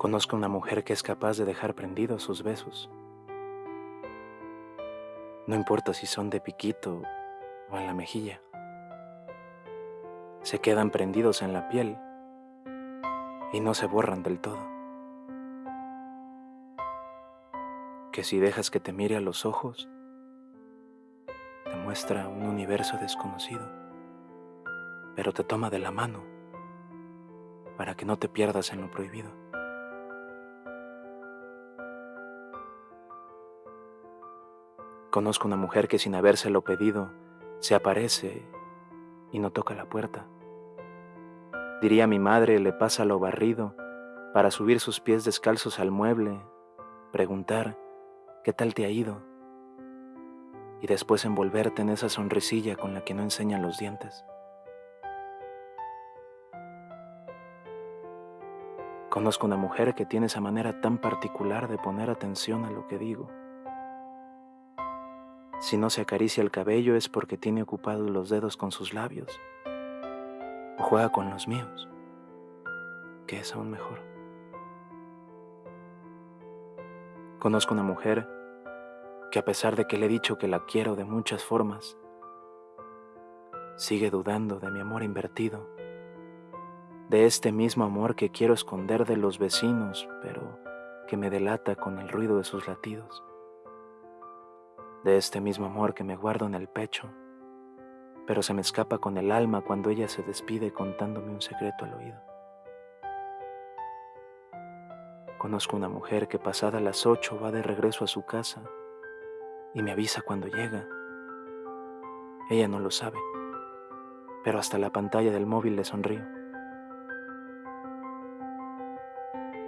Conozco una mujer que es capaz de dejar prendidos sus besos. No importa si son de piquito o en la mejilla. Se quedan prendidos en la piel y no se borran del todo. Que si dejas que te mire a los ojos, te muestra un universo desconocido, pero te toma de la mano para que no te pierdas en lo prohibido. Conozco una mujer que sin habérselo pedido se aparece y no toca la puerta. Diría mi madre, le pasa lo barrido para subir sus pies descalzos al mueble, preguntar, ¿qué tal te ha ido? Y después envolverte en esa sonrisilla con la que no enseñan los dientes. Conozco una mujer que tiene esa manera tan particular de poner atención a lo que digo si no se acaricia el cabello es porque tiene ocupados los dedos con sus labios o juega con los míos, que es aún mejor. Conozco una mujer que a pesar de que le he dicho que la quiero de muchas formas, sigue dudando de mi amor invertido, de este mismo amor que quiero esconder de los vecinos, pero que me delata con el ruido de sus latidos de este mismo amor que me guardo en el pecho, pero se me escapa con el alma cuando ella se despide contándome un secreto al oído. Conozco una mujer que pasada las ocho va de regreso a su casa y me avisa cuando llega. Ella no lo sabe, pero hasta la pantalla del móvil le sonrío.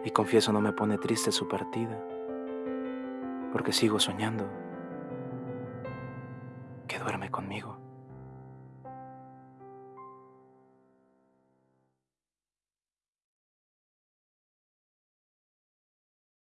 Y confieso no me pone triste su partida, porque sigo soñando que duerme conmigo.